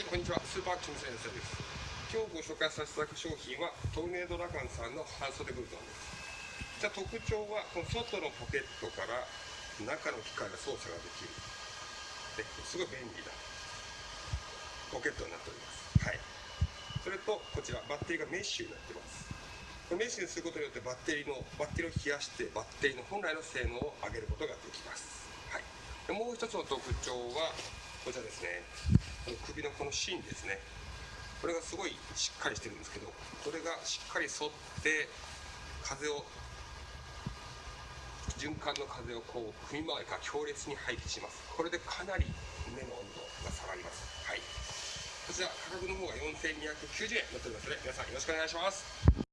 はい、こんにちは。スーパーアクション先生です。今日ご紹介させていただく商品は、トルネードラガンさんの半袖ブルゾンです。じゃあ特徴は、この外のポケットから中の機械が操作ができる。ですごい便利なポケットになっております。はい。それと、こちら、バッテリーがメッシュになってます。メッシュにすることによってバッテリーのバッテリーを冷やしてバッテリーの本来の性能を上げることができます。はい。でもう一つの特徴はこちらですね。この首のこの芯ですね。これがすごいしっかりしてるんですけど、これがしっかり沿って風を循環の風をこう首周りから強烈に排気します。これでかなり目の温度が下がります。はい。こちら価格の方が4290円になっておりますので、皆さんよろしくお願いします。